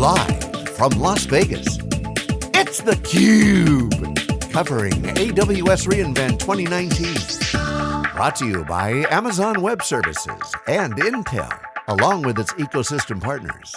Live from Las Vegas, it's theCUBE. Covering AWS reInvent 2019. Brought to you by Amazon Web Services and Intel, along with its ecosystem partners.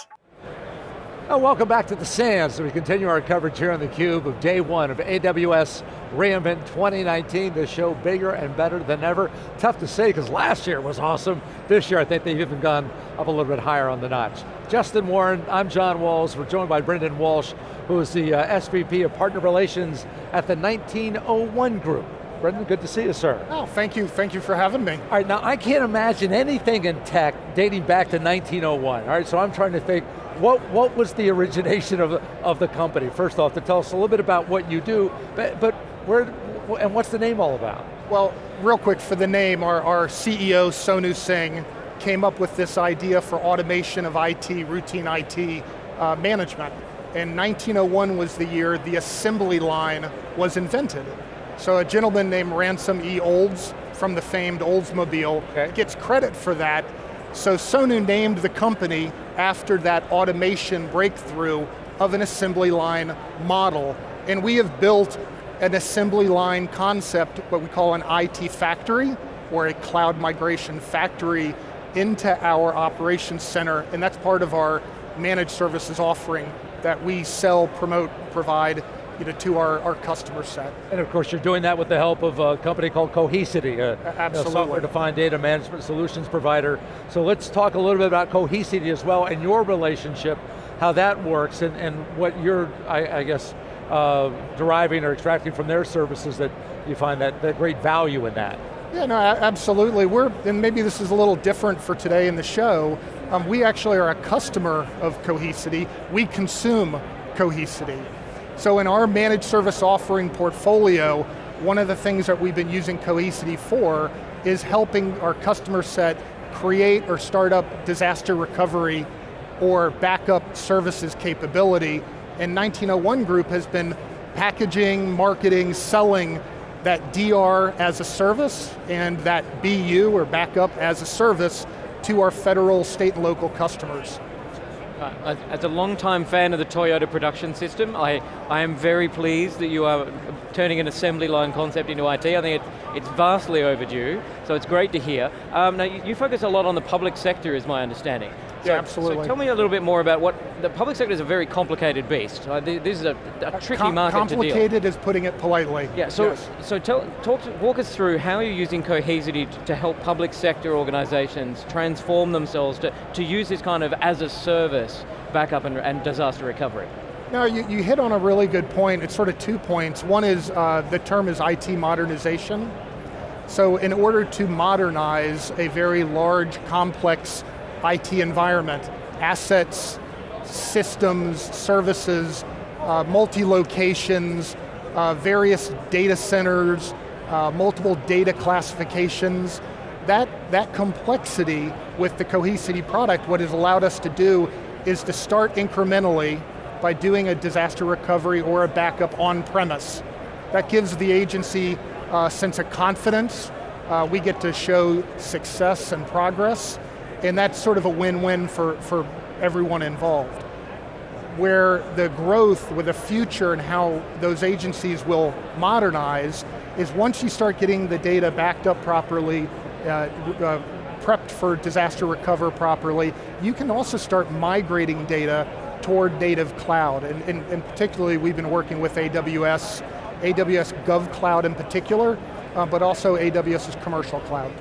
Oh, welcome back to the Sands we continue our coverage here on theCUBE of day one of AWS reInvent 2019. The show bigger and better than ever. Tough to say because last year was awesome. This year I think they've even gone up a little bit higher on the notch. Justin Warren, I'm John Walls. We're joined by Brendan Walsh, who is the uh, SVP of Partner Relations at the 1901 Group. Brendan, good to see you, sir. Oh, thank you, thank you for having me. All right, now I can't imagine anything in tech dating back to 1901, all right? So I'm trying to think, what, what was the origination of, of the company? First off, to tell us a little bit about what you do, but, but where, and what's the name all about? Well, real quick for the name, our, our CEO, Sonu Singh, came up with this idea for automation of IT, routine IT uh, management. And 1901 was the year the assembly line was invented. So a gentleman named Ransom E. Olds from the famed Oldsmobile okay. gets credit for that. So Sonu named the company after that automation breakthrough of an assembly line model. And we have built an assembly line concept, what we call an IT factory, or a cloud migration factory into our operations center, and that's part of our managed services offering that we sell, promote, provide you know, to our, our customer set. And of course you're doing that with the help of a company called Cohesity, a, Absolutely. software-defined data management solutions provider. So let's talk a little bit about Cohesity as well and your relationship, how that works and, and what you're, I, I guess, uh, deriving or extracting from their services that you find that, that great value in that. Yeah, no, absolutely. We're, and maybe this is a little different for today in the show, um, we actually are a customer of Cohesity. We consume Cohesity. So in our managed service offering portfolio, one of the things that we've been using Cohesity for is helping our customer set create or start up disaster recovery or backup services capability. And 1901 Group has been packaging, marketing, selling that DR as a service and that BU or backup as a service to our federal, state, and local customers. Uh, as a long-time fan of the Toyota production system, I, I am very pleased that you are turning an assembly line concept into IT. I think it, it's vastly overdue, so it's great to hear. Um, now, you, you, focus a lot on the public sector, is my understanding. Yeah, absolutely. So tell me a little bit more about what, the public sector is a very complicated beast. Uh, this is a, a tricky Com market to deal. Complicated is putting it politely. Yeah, so, yes. so tell, talk to, walk us through how you're using Cohesity to, to help public sector organizations transform themselves to, to use this kind of as a service backup and, and disaster recovery. No, you, you, hit on a really good point. It's sort of two points. One is, uh, the term is IT modernization. So in order to modernize a very large, complex IT environment, assets, systems, services, uh, multi-locations, uh, various data centers, uh, multiple data classifications. That, that complexity with the Cohesity product, what has allowed us to do is to start incrementally by doing a disaster recovery or a backup on premise. That gives the agency a sense of confidence. Uh, we get to show success and progress and that's sort of a win-win for, for everyone involved. Where the growth with the future and how those agencies will modernize is once you start getting the data backed up properly, uh, uh, prepped for disaster recover properly, you can also start migrating data toward native cloud. And, and, and particularly we've been working with AWS, AWS GovCloud in particular, uh, but also AWS's commercial cloud.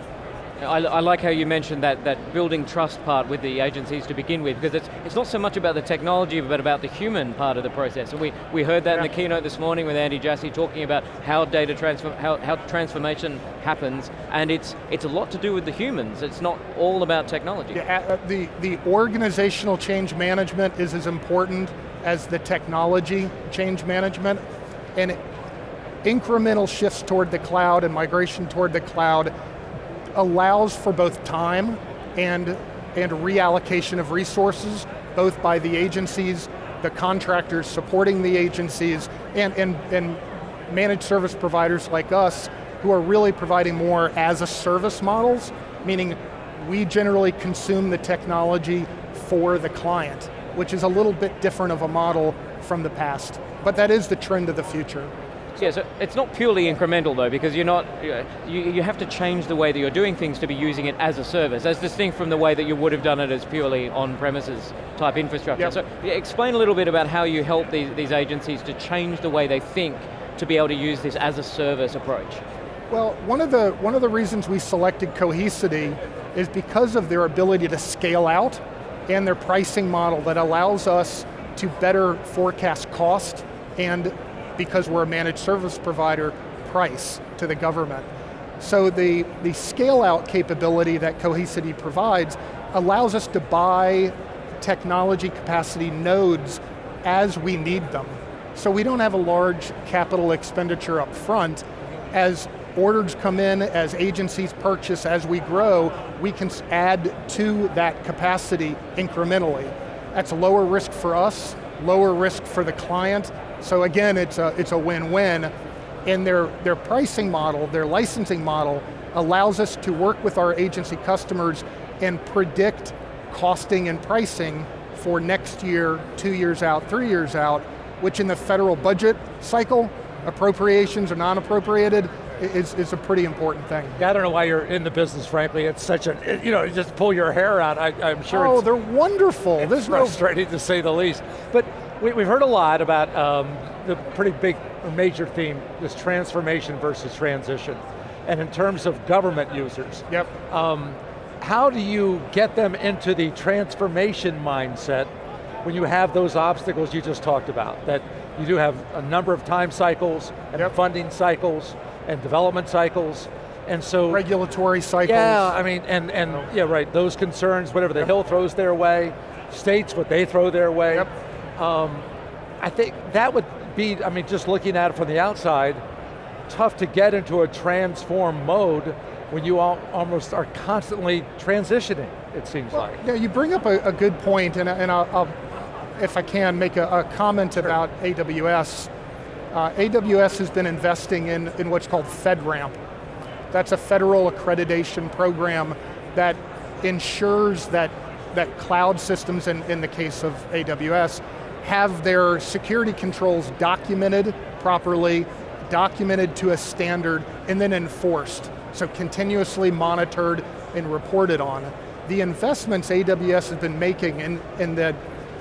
I, I, like how you mentioned that, that building trust part with the agencies to begin with, because it's, it's not so much about the technology, but about the human part of the process. And we, we heard that yeah. in the keynote this morning with Andy Jassy talking about how data transfer, how, how transformation happens, and it's, it's a lot to do with the humans. It's not all about technology. Yeah, uh, the, the organizational change management is as important as the technology change management, and incremental shifts toward the cloud and migration toward the cloud allows for both time and, and reallocation of resources, both by the agencies, the contractors supporting the agencies, and, and, and managed service providers like us who are really providing more as a service models, meaning we generally consume the technology for the client. which is a little bit different of a model from the past. But that is the trend of the future. Yeah, so it's not purely incremental though, because you're not, you, you have to change the way that you're doing things to be using it as a service, as distinct from the way that you would have done it as purely on-premises type infrastructure. Yep. So yeah, explain a little bit about how you help these, these agencies to change the way they think to be able to use this as a service approach. Well, one of the, one of the reasons we selected Cohesity is because of their ability to scale out and their pricing model that allows us to better forecast cost and because we're a managed service provider, price to the government. So the, the scale out capability that Cohesity provides allows us to buy technology capacity nodes as we need them. So we don't have a large capital expenditure up front. As orders come in, as agencies purchase, as we grow, we can add to that capacity incrementally. That's lower risk for us, lower risk for the client, so again, it's a, it's a win-win. And their, their pricing model, their licensing model, allows us to work with our agency customers and predict costing and pricing for next year, two years out, three years out, which in the federal budget cycle, appropriations or non-appropriated, is, is a pretty important thing. Yeah, I don't know why you're in the business, frankly. It's such a, you know, just pull your hair out. I, am sure Oh, they're wonderful. It's There's frustrating no... to say the least. But we, have heard a lot about um, the pretty big major theme, this transformation versus transition. And in terms of government users, yep. Um, how do you get them into the transformation mindset when you have those obstacles you just talked about? That you do have a number of time cycles and yep. funding cycles and development cycles, and so- Regulatory cycles. Yeah, I mean, and, and yeah, right, those concerns, whatever the yep. Hill throws their way, states what they throw their way. Yep. Um, I think that would be, I mean, just looking at it from the outside, tough to get into a transform mode when you almost are constantly transitioning, it seems well, like. Yeah, you bring up a, a good point, and, and I'll, I'll, if I can, make a, a comment sure. about AWS. Uh, AWS has been investing in, in what's called FedRAMP. That's a federal accreditation program that ensures that, that cloud systems, in, in the case of AWS, have their security controls documented properly, documented to a standard, and then enforced. So continuously monitored and reported on. The investments AWS has been making and, and the,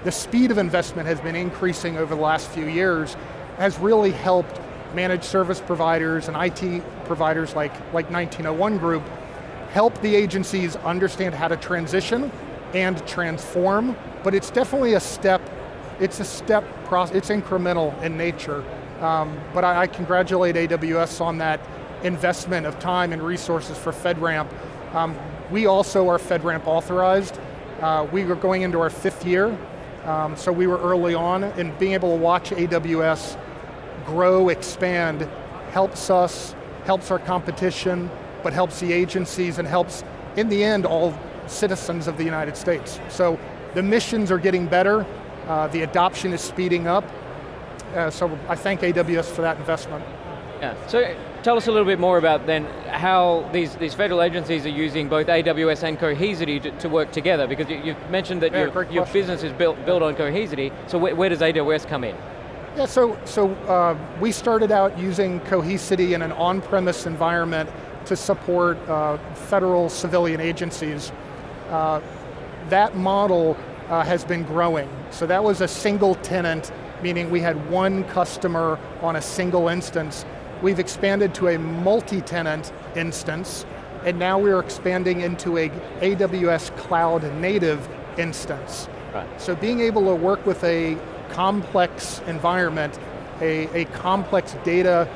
the speed of investment has been increasing over the last few years has really helped managed service providers and IT providers like, like 1901 Group help the agencies understand how to transition and transform, but it's definitely a step it's a step process, it's incremental in nature. Um, but I, I, congratulate AWS on that investment of time and resources for FedRAMP. Um, we also are FedRAMP authorized. Uh, we were going into our fifth year, um, so we were early on, and being able to watch AWS grow, expand, helps us, helps our competition, but helps the agencies and helps, in the end, all citizens of the United States. So the missions are getting better, uh, the adoption is speeding up. Uh, so I thank AWS for that investment. Yeah, so tell us a little bit more about then how these, these federal agencies are using both AWS and Cohesity to, to work together, because you, have mentioned that yeah, your, your business is built, built on Cohesity, so where, where does AWS come in? Yeah, so, so uh, we started out using Cohesity in an on-premise environment to support uh, federal civilian agencies. Uh, that model uh, has been growing. So that was a single tenant, meaning we had one customer on a single instance. We've expanded to a multi-tenant instance, and now we're expanding into a AWS cloud native instance. Right. So being able to work with a complex environment, a, a complex data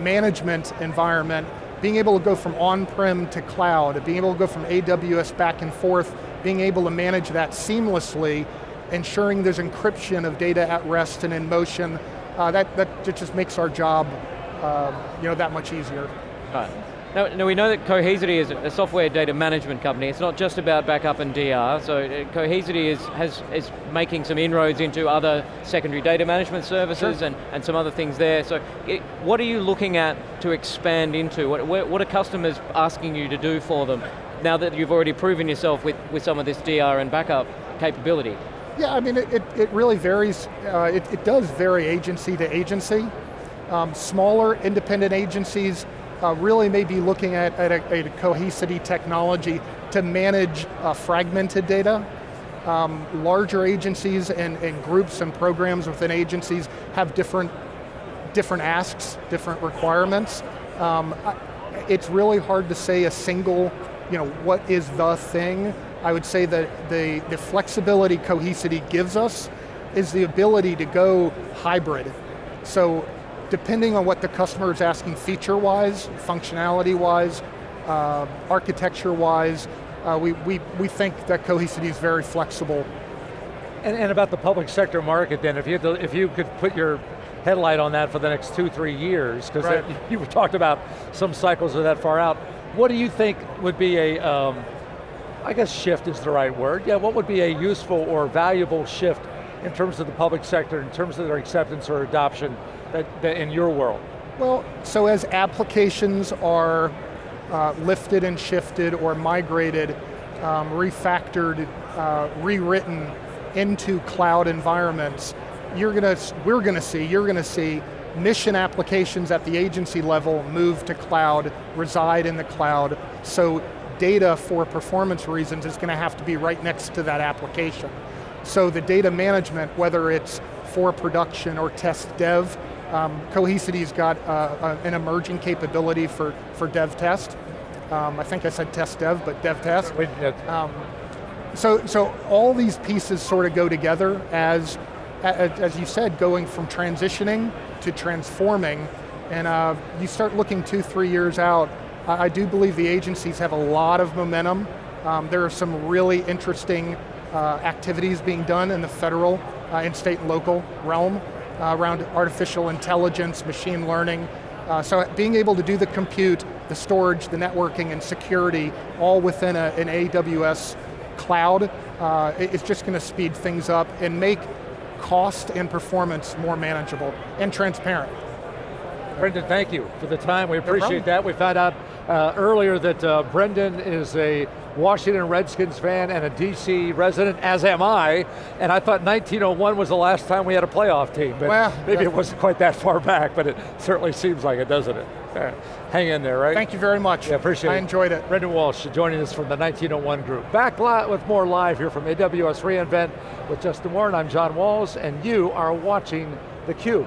management environment, being able to go from on-prem to cloud, being able to go from AWS back and forth being able to manage that seamlessly, ensuring there's encryption of data at rest and in motion, uh, that, that just makes our job uh, you know, that much easier. Right. Now, now, we know that Cohesity is a software data management company. It's not just about backup and DR, so uh, Cohesity is, has, is making some inroads into other secondary data management services sure. and, and some other things there. So it, what are you looking at to expand into? What, what are customers asking you to do for them now that you've already proven yourself with, with some of this DR and backup capability? Yeah, I mean, it, it, it really varies. Uh, it, it does vary agency to agency. Um, smaller independent agencies uh, really may be looking at, at a, a Cohesity technology to manage uh, fragmented data. Um, larger agencies and, and groups and programs within agencies have different, different asks, different requirements. Um, it's really hard to say a single, you know, what is the thing. I would say that the, the flexibility Cohesity gives us is the ability to go hybrid. So depending on what the customer is asking feature-wise, functionality-wise, uh, architecture-wise, uh, we, we, we think that Cohesity is very flexible. And, and about the public sector market then, if you, to, if you could put your headlight on that for the next two, three years, because right. you talked about some cycles are that far out. What do you think would be a, um, I guess shift is the right word, yeah, what would be a useful or valuable shift in terms of the public sector, in terms of their acceptance or adoption that, that in your world? Well, so as applications are uh, lifted and shifted or migrated, um, refactored, uh, rewritten into cloud environments, you're going to, we're going to see, you're going to see mission applications at the agency level move to cloud, reside in the cloud, so data for performance reasons is going to have to be right next to that application. So the data management, whether it's for production or test dev, um, Cohesity's got uh, an emerging capability for, for dev test. Um, I think I said test dev, but dev test. Um, so, so all these pieces sort of go together as as you said, going from transitioning to transforming, and uh, you start looking two, three years out, I, do believe the agencies have a lot of momentum. Um, there are some really interesting uh, activities being done in the federal uh, and state and local realm uh, around artificial intelligence, machine learning. Uh, so being able to do the compute, the storage, the networking, and security all within a, an AWS cloud, uh, it's just going to speed things up and make cost and performance more manageable and transparent. Brendan, thank you for the time. We appreciate no that. We found out uh, earlier that uh, Brendan is a Washington Redskins fan and a DC resident, as am I, and I thought 1901 was the last time we had a playoff team, but well, maybe it wasn't quite that far back, but it certainly seems like it, doesn't it? Uh, hang in there, right? Thank you very much. Yeah, appreciate I it. I enjoyed it. Brendan Walsh joining us from the 1901 group. Back with more live here from AWS reInvent with Justin Warren. I'm John Walls, and you are watching theCUBE.